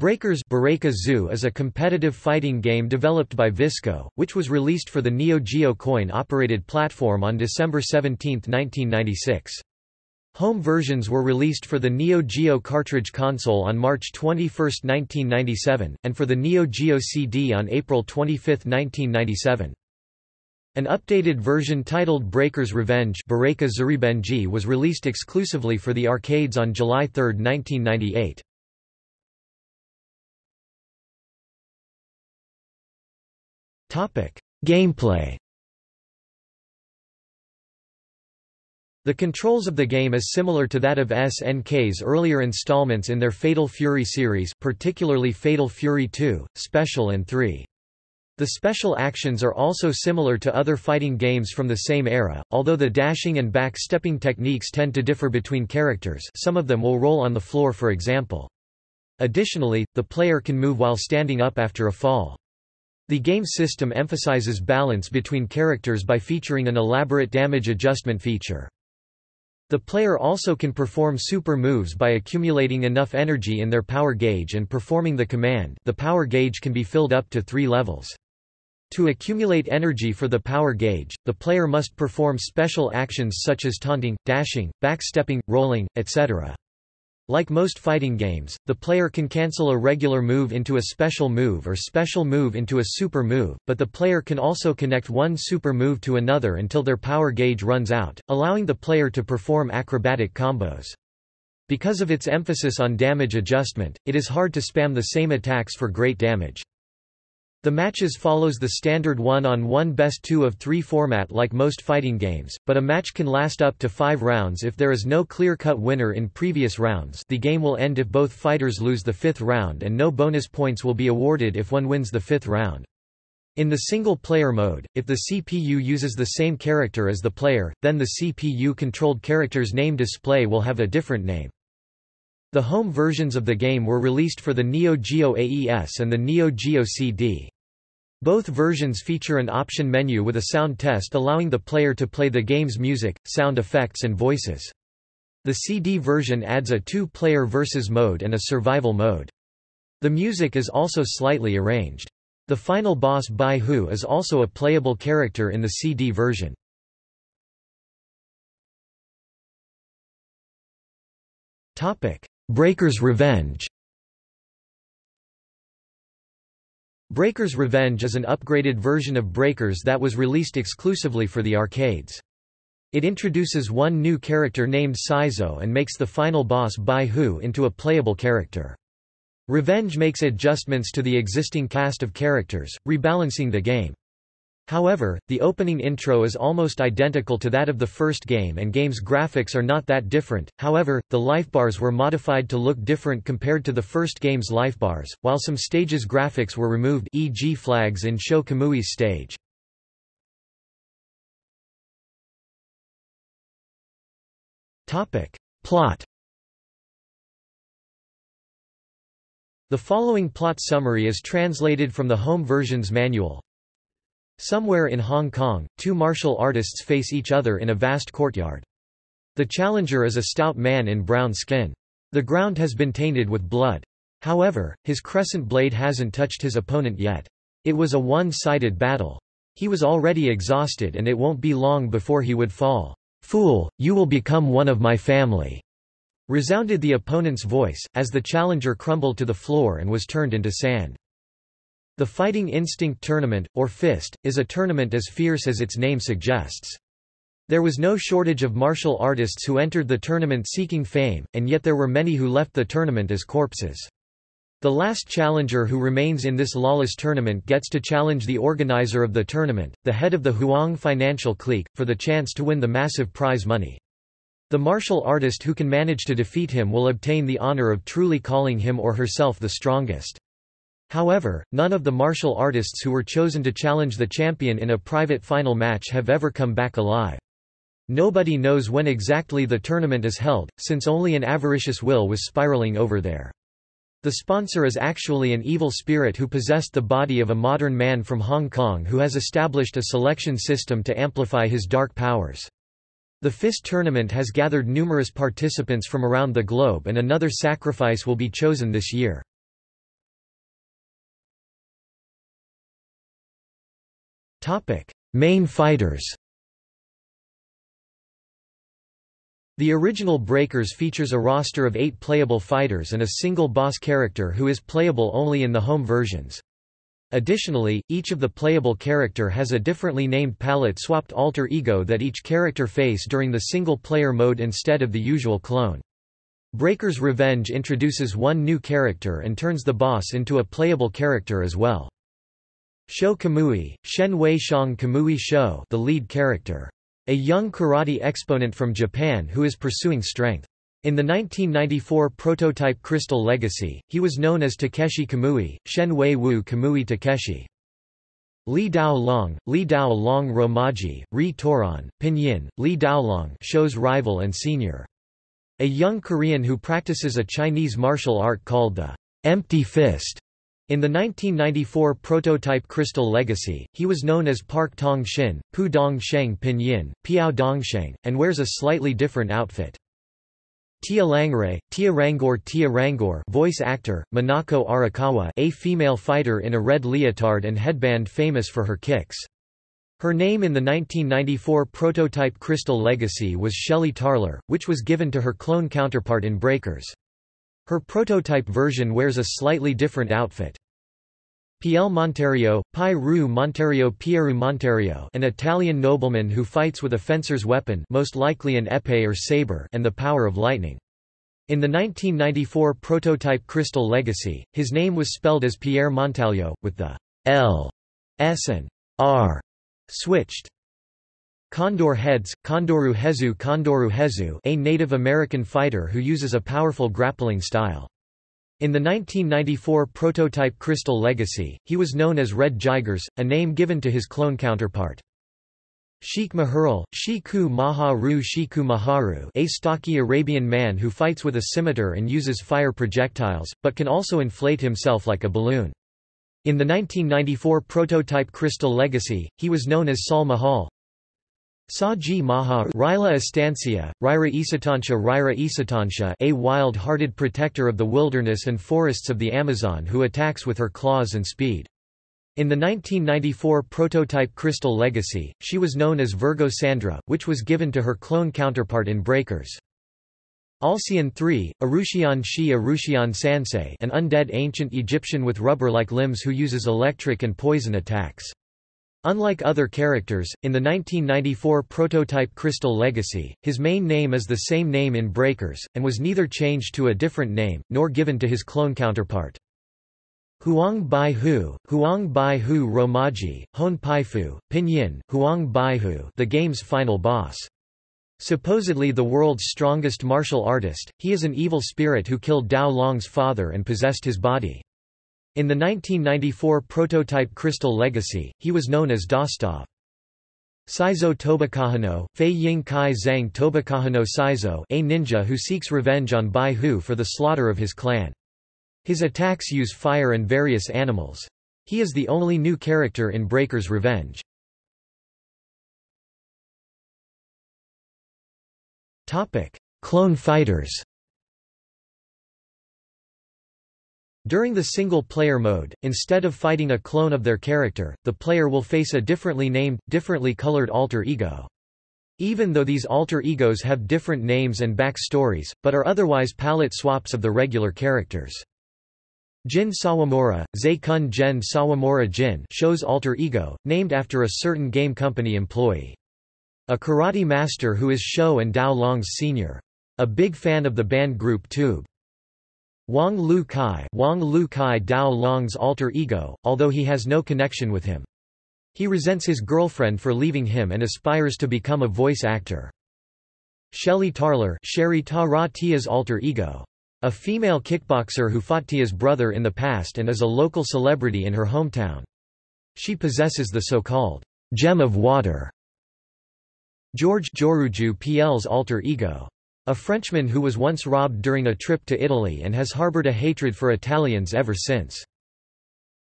Breakers Bureikazu is a competitive fighting game developed by Visco, which was released for the Neo Geo coin-operated platform on December 17, 1996. Home versions were released for the Neo Geo cartridge console on March 21, 1997, and for the Neo Geo CD on April 25, 1997. An updated version titled Breaker's Revenge was released exclusively for the arcades on July 3, 1998. Gameplay The controls of the game is similar to that of SNK's earlier installments in their Fatal Fury series particularly Fatal Fury 2, Special and 3. The special actions are also similar to other fighting games from the same era, although the dashing and back-stepping techniques tend to differ between characters some of them will roll on the floor for example. Additionally, the player can move while standing up after a fall. The game system emphasizes balance between characters by featuring an elaborate damage adjustment feature. The player also can perform super moves by accumulating enough energy in their power gauge and performing the command the power gauge can be filled up to three levels. To accumulate energy for the power gauge, the player must perform special actions such as taunting, dashing, backstepping, rolling, etc. Like most fighting games, the player can cancel a regular move into a special move or special move into a super move, but the player can also connect one super move to another until their power gauge runs out, allowing the player to perform acrobatic combos. Because of its emphasis on damage adjustment, it is hard to spam the same attacks for great damage. The matches follows the standard one-on-one best two of three format like most fighting games, but a match can last up to five rounds if there is no clear-cut winner in previous rounds the game will end if both fighters lose the fifth round and no bonus points will be awarded if one wins the fifth round. In the single-player mode, if the CPU uses the same character as the player, then the CPU-controlled character's name display will have a different name. The home versions of the game were released for the Neo Geo AES and the Neo Geo CD. Both versions feature an option menu with a sound test allowing the player to play the game's music, sound effects and voices. The CD version adds a two-player versus mode and a survival mode. The music is also slightly arranged. The final boss Bai Hu is also a playable character in the CD version. Breaker's Revenge Breaker's Revenge is an upgraded version of Breakers that was released exclusively for the arcades. It introduces one new character named Saizo and makes the final boss Bai Hu into a playable character. Revenge makes adjustments to the existing cast of characters, rebalancing the game. However, the opening intro is almost identical to that of the first game and game's graphics are not that different, however, the lifebars were modified to look different compared to the first game's lifebars, while some stages' graphics were removed e.g. flags in Sho Kamui's stage. Plot The following plot summary is translated from the home version's manual. Somewhere in Hong Kong, two martial artists face each other in a vast courtyard. The challenger is a stout man in brown skin. The ground has been tainted with blood. However, his crescent blade hasn't touched his opponent yet. It was a one-sided battle. He was already exhausted and it won't be long before he would fall. Fool, you will become one of my family. Resounded the opponent's voice, as the challenger crumbled to the floor and was turned into sand. The Fighting Instinct Tournament, or FIST, is a tournament as fierce as its name suggests. There was no shortage of martial artists who entered the tournament seeking fame, and yet there were many who left the tournament as corpses. The last challenger who remains in this lawless tournament gets to challenge the organizer of the tournament, the head of the Huang financial clique, for the chance to win the massive prize money. The martial artist who can manage to defeat him will obtain the honor of truly calling him or herself the strongest. However, none of the martial artists who were chosen to challenge the champion in a private final match have ever come back alive. Nobody knows when exactly the tournament is held, since only an avaricious will was spiraling over there. The sponsor is actually an evil spirit who possessed the body of a modern man from Hong Kong who has established a selection system to amplify his dark powers. The FIST tournament has gathered numerous participants from around the globe and another sacrifice will be chosen this year. Topic: Main fighters. The original Breakers features a roster of eight playable fighters and a single boss character who is playable only in the home versions. Additionally, each of the playable character has a differently named palette-swapped alter ego that each character face during the single-player mode instead of the usual clone. Breaker's Revenge introduces one new character and turns the boss into a playable character as well. Sho Kamui, Shen Wei Shang Kamui Sho the lead character. A young karate exponent from Japan who is pursuing strength. In the 1994 prototype Crystal Legacy, he was known as Takeshi Kamui, Shen Wei Wu Kamui Takeshi. Li Dao Long, Li Dao Long Romaji, Ri Toran, Pinyin, Li Daolong Sho's rival and senior. A young Korean who practices a Chinese martial art called the empty fist. In the 1994 prototype Crystal Legacy, he was known as Park Tong Shin, Pu Dong Sheng Pinyin, Piao Dongsheng, and wears a slightly different outfit. Tia Langray, Tia Rangor Tia Rangor voice actor, Minako Arakawa a female fighter in a red leotard and headband famous for her kicks. Her name in the 1994 prototype Crystal Legacy was Shelly Tarler, which was given to her clone counterpart in Breakers. Her prototype version wears a slightly different outfit. Piel Monterio, Ru Monterio Pieru Monterio an Italian nobleman who fights with a fencer's weapon most likely an epee or saber and the power of lightning. In the 1994 prototype Crystal Legacy, his name was spelled as Pierre Montalio, with the L, S and R switched. Condor Heads, Kondoru Hezu Kondoru Hezu a Native American fighter who uses a powerful grappling style. In the 1994 prototype Crystal Legacy, he was known as Red Jigers, a name given to his clone counterpart. Sheikh Mahurul, Shiku Maharu Shiku Maharu a stocky Arabian man who fights with a scimitar and uses fire projectiles, but can also inflate himself like a balloon. In the 1994 prototype Crystal Legacy, he was known as Saul Mahal. Saji Maha Rila Estancia, Ryra Isatancha Ryra Isatansha a wild-hearted protector of the wilderness and forests of the Amazon who attacks with her claws and speed. In the 1994 prototype Crystal Legacy, she was known as Virgo Sandra, which was given to her clone counterpart in Breakers. Alcyon III, Arushian Shi Arushian Sansei an undead ancient Egyptian with rubber-like limbs who uses electric and poison attacks. Unlike other characters, in the 1994 prototype Crystal Legacy, his main name is the same name in Breakers, and was neither changed to a different name, nor given to his clone counterpart. Huang Bai Hu, Huang Bai Hu Romaji, Hon Pai Fu, Pinyin, Huang Bai Hu the game's final boss. Supposedly the world's strongest martial artist, he is an evil spirit who killed Dao Long's father and possessed his body. In the 1994 prototype Crystal Legacy, he was known as Dostov. Saizo Tobakahano, Fei Ying Kai Zhang Tobakahano Saizo a ninja who seeks revenge on Bai Hu for the slaughter of his clan. His attacks use fire and various animals. He is the only new character in Breaker's Revenge. Clone fighters During the single-player mode, instead of fighting a clone of their character, the player will face a differently named, differently colored alter ego. Even though these alter egos have different names and backstories, but are otherwise palette swaps of the regular characters. Jin Sawamura, Kun Gen Sawamura Jin Sho's alter ego, named after a certain game company employee. A karate master who is Sho and Dao Long's senior. A big fan of the band group Tube. Wang Lu Kai, Wang Lu Kai Dao Long's alter ego, although he has no connection with him. He resents his girlfriend for leaving him and aspires to become a voice actor. Shelly Tarler Sherry Ta Tia's alter ego. A female kickboxer who fought Tia's brother in the past and is a local celebrity in her hometown. She possesses the so-called gem of water. George Joruju PL's alter ego. A Frenchman who was once robbed during a trip to Italy and has harbored a hatred for Italians ever since.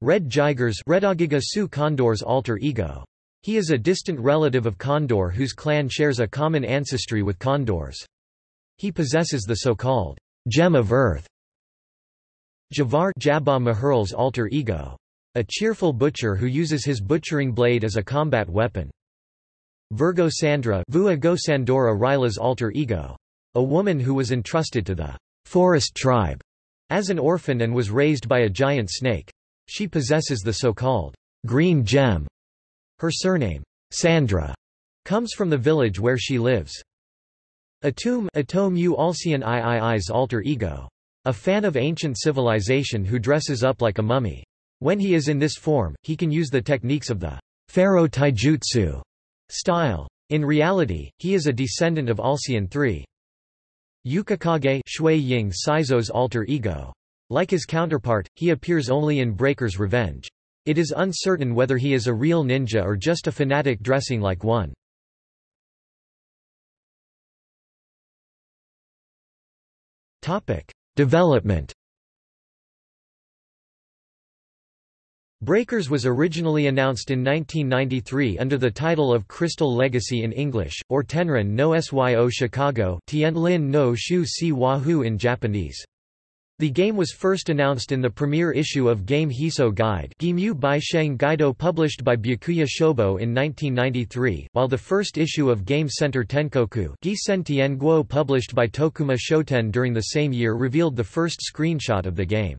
Red Jigers Redagiga Su Condor's alter ego. He is a distant relative of Condor whose clan shares a common ancestry with Condors. He possesses the so-called gem of earth. Javar Jabba Mahurul's alter ego. a cheerful butcher who uses his butchering blade as a combat weapon. Virgo Sandra Vua Sandora Ryla's alter ego. A woman who was entrusted to the forest tribe as an orphan and was raised by a giant snake. She possesses the so-called green gem. Her surname, Sandra, comes from the village where she lives. Atum Atom U Alcyon III's alter ego. A fan of ancient civilization who dresses up like a mummy. When he is in this form, he can use the techniques of the Pharaoh Taijutsu style. In reality, he is a descendant of Alcyon III. Yukikage Shui Ying Saizo's alter ego. Like his counterpart, he appears only in Breaker's Revenge. It is uncertain whether he is a real ninja or just a fanatic dressing like one. Development Breakers was originally announced in 1993 under the title of Crystal Legacy in English, or Tenran no Syo Chicago Tianlin no Shu Si Wahoo in Japanese. The game was first announced in the premiere issue of Game Hiso Guide Bai Sheng published by Byakuya Shobo in 1993, while the first issue of Game Center Tenkoku Tianguo published by Tokuma Shoten during the same year revealed the first screenshot of the game.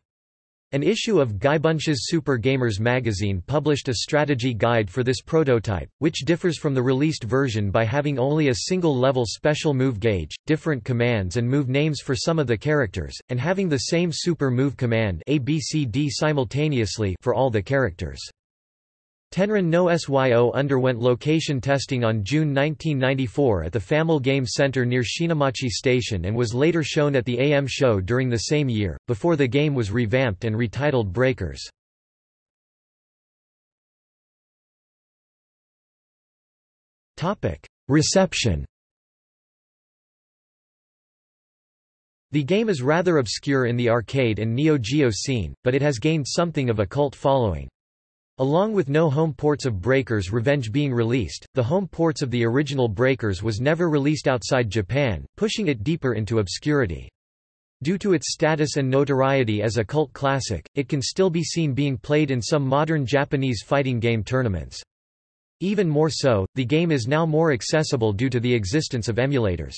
An issue of Keibunsha's Super Gamers magazine published a strategy guide for this prototype, which differs from the released version by having only a single-level special move gauge, different commands and move names for some of the characters, and having the same super move command ABCD simultaneously for all the characters. Tenran no Syo underwent location testing on June 1994 at the Famil Game Center near Shinamachi Station and was later shown at the AM show during the same year, before the game was revamped and retitled Breakers. Reception The game is rather obscure in the arcade and Neo Geo scene, but it has gained something of a cult following. Along with no home ports of Breakers Revenge being released, the home ports of the original Breakers was never released outside Japan, pushing it deeper into obscurity. Due to its status and notoriety as a cult classic, it can still be seen being played in some modern Japanese fighting game tournaments. Even more so, the game is now more accessible due to the existence of emulators.